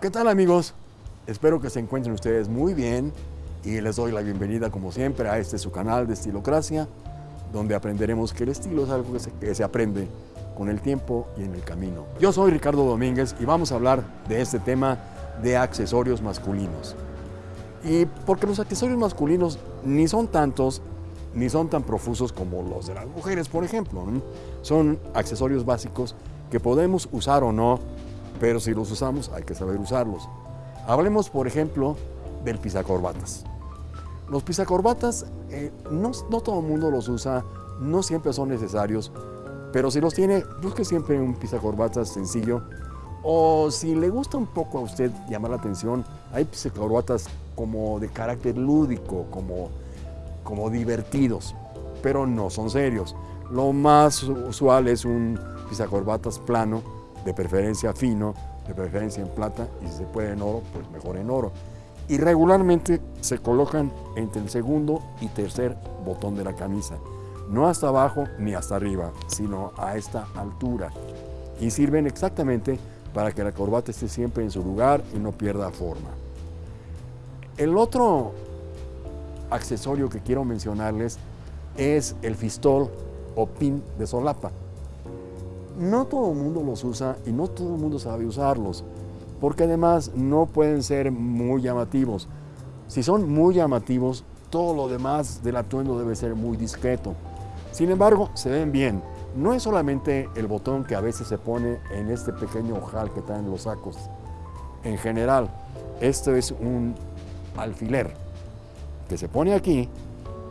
¿Qué tal amigos? Espero que se encuentren ustedes muy bien y les doy la bienvenida como siempre a este su canal de Estilocracia, donde aprenderemos que el estilo es algo que se, aprende con el tiempo y en el camino. Yo soy Ricardo Domínguez y vamos a hablar de este tema de accesorios masculinos. Y porque los accesorios masculinos ni son tantos ni son tan profusos como los de las mujeres, por ejemplo. Son accesorios básicos que podemos usar o no, pero si los usamos hay que saber usarlos. Hablemos, por ejemplo, del pisacorbatas. Los pisacorbatas, eh, no, no todo el mundo los usa, no siempre son necesarios, pero si los tiene, busque siempre un pisacorbatas sencillo. O si le gusta un poco a usted llamar la atención, hay pisacorbatas como de carácter lúdico, como, como divertidos, pero no son serios. Lo más usual es un pisacorbatas plano, de preferencia fino, de preferencia en plata, y si se puede en oro, pues mejor en oro. Y regularmente se colocan entre el segundo y tercer botón de la camisa, no hasta abajo ni hasta arriba, sino a esta altura. Y sirven exactamente para que la corbata esté siempre en su lugar y no pierda forma. El otro accesorio que quiero mencionarles es el fistol o pin de solapa. No todo el mundo los usa y no todo el mundo sabe usarlos, porque además no pueden ser muy llamativos. Si son muy llamativos, todo lo demás del atuendo debe ser muy discreto. Sin embargo, se ven bien. No es solamente el botón que a veces se pone en este pequeño ojal que traen los sacos. En general, esto es un alfiler que se pone aquí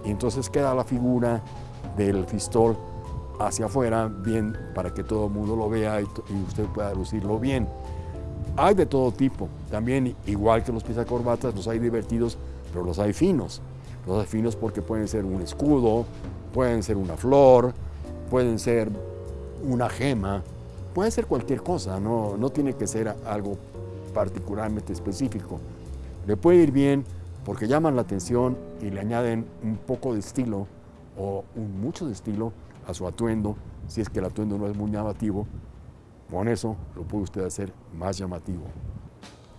y entonces queda la figura del fistol hacia afuera bien para que todo el mundo lo vea y, usted pueda lucirlo bien. Hay de todo tipo, también igual que los pisacorbatas, los hay divertidos, pero los hay finos. Los hay finos porque pueden ser un escudo, pueden ser una flor, pueden ser una gema, puede ser cualquier cosa, no, no tiene que ser algo particularmente específico. Le puede ir bien porque llaman la atención y le añaden un poco de estilo o un mucho de estilo a su atuendo, si es que el atuendo no es muy llamativo, con eso lo puede usted hacer más llamativo.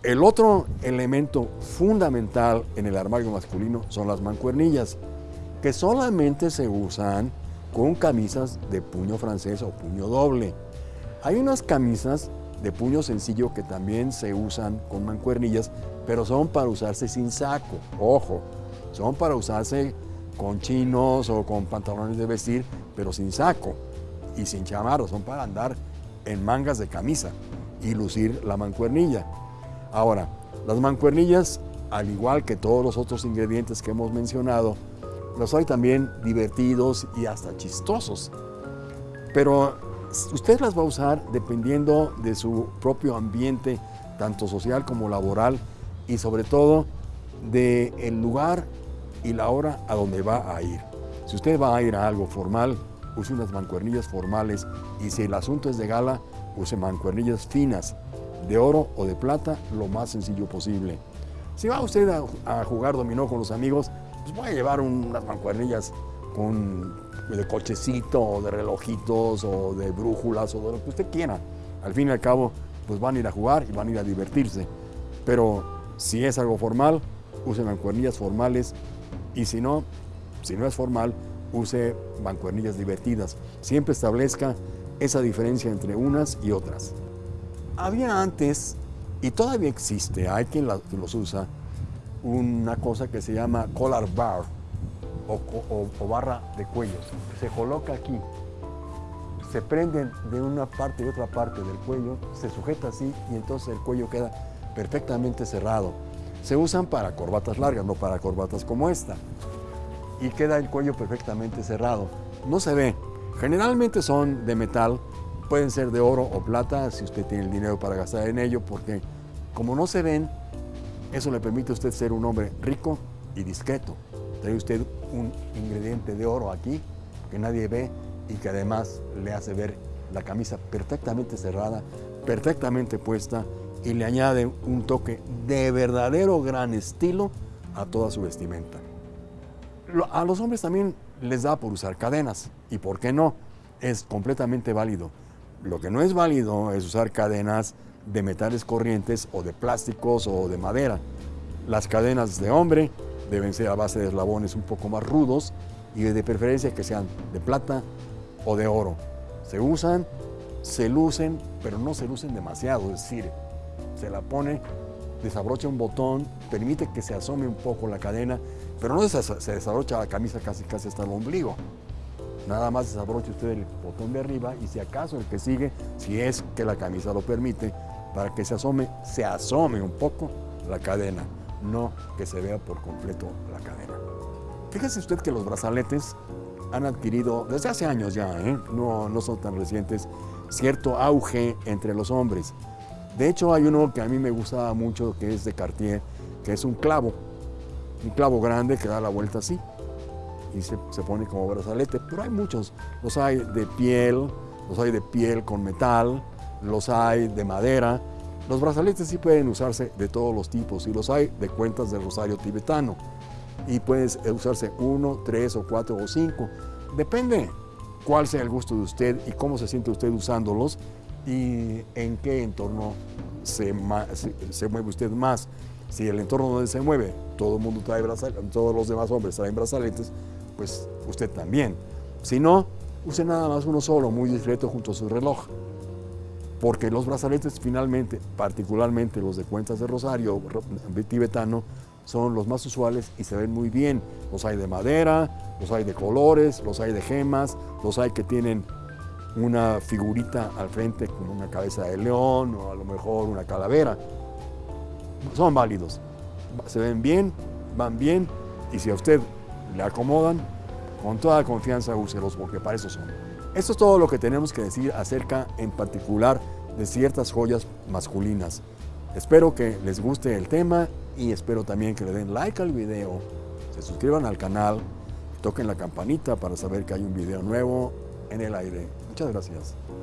El otro elemento fundamental en el armario masculino son las mancuernillas, que solamente se usan con camisas de puño francés o puño doble. Hay unas camisas de puño sencillo que también se usan con mancuernillas, pero son para usarse sin saco, ojo, son para usarse con chinos o con pantalones de vestir, pero sin saco y sin chamarro, son para andar en mangas de camisa y lucir la mancuernilla. Ahora, las mancuernillas, al igual que todos los otros ingredientes que hemos mencionado, los hay también divertidos y hasta chistosos. Pero usted las va a usar dependiendo de su propio ambiente, tanto social como laboral, y sobre todo del el lugar y la hora a donde va a ir. Si usted va a ir a algo formal, use unas mancuernillas formales y si el asunto es de gala, use mancuernillas finas, de oro o de plata, lo más sencillo posible. Si va usted a, jugar dominó con los amigos, pues voy a llevar unas mancuernillas con, de cochecito o de relojitos o de brújulas o de lo que usted quiera. Al fin y al cabo, pues van a ir a jugar y van a ir a divertirse. Pero si es algo formal, use mancuernillas formales y si no, si no es formal, use mancuernillas divertidas. Siempre establezca esa diferencia entre unas y otras. Había antes, y todavía existe, hay quien los usa, una cosa que se llama collar bar o, o, barra de cuello. Se coloca aquí, se prenden de una parte y otra parte del cuello, se sujeta así y entonces el cuello queda perfectamente cerrado. Se usan para corbatas largas, no para corbatas como esta. Y queda el cuello perfectamente cerrado. No se ve. Generalmente son de metal, pueden ser de oro o plata si usted tiene el dinero para gastar en ello, porque como no se ven, eso le permite a usted ser un hombre rico y discreto. Trae usted un ingrediente de oro aquí que nadie ve y que además le hace ver la camisa perfectamente cerrada, perfectamente puesta y le añade un toque de verdadero gran estilo a toda su vestimenta. A los hombres también les da por usar cadenas y por qué no, es completamente válido. Lo que no es válido es usar cadenas de metales corrientes o de plásticos o de madera. Las cadenas de hombre deben ser a base de eslabones un poco más rudos y de preferencia que sean de plata o de oro. Se usan, se lucen, pero no se lucen demasiado, es decir, se la pone, desabrocha un botón, permite que se asome un poco la cadena, pero no se, desabrocha la camisa casi casi hasta el ombligo. Nada más desabroche usted el botón de arriba y si acaso el que sigue, si es que la camisa lo permite, para que se asome, se asome un poco la cadena, no que se vea por completo la cadena. Fíjese usted que los brazaletes han adquirido desde hace años ya, ¿eh? no, no son tan recientes, cierto auge entre los hombres. De hecho, hay uno que a mí me gustaba mucho, que es de Cartier, que es un clavo, un clavo grande que da la vuelta así y se, se, pone como brazalete, pero hay muchos, los hay de piel, los hay de piel con metal, los hay de madera, los brazaletes sí pueden usarse de todos los tipos y los hay de cuentas del rosario tibetano. Y puede usarse uno, tres o cuatro o cinco, depende cuál sea el gusto de usted y cómo se siente usted usándolos y en qué entorno se, se mueve usted más. Si el entorno donde se mueve, todo el mundo trae brazaletes, todos los demás hombres traen brazaletes, pues usted también. Si no, use nada más uno solo, muy discreto junto a su reloj. Porque los brazaletes finalmente, particularmente los de cuentas de rosario tibetano, son los más usuales y se ven muy bien. Los hay de madera, los hay de colores, los hay de gemas, los hay que tienen una figurita al frente como una cabeza de león o a lo mejor una calavera. Son válidos, se ven bien, van bien y si a usted le acomodan, con toda confianza úselos porque para eso son. Esto es todo lo que tenemos que decir acerca en particular de ciertas joyas masculinas. Espero que les guste el tema y espero también que le den like al video, se suscriban al canal, toquen la campanita para saber que hay un video nuevo en el aire. Muchas gracias.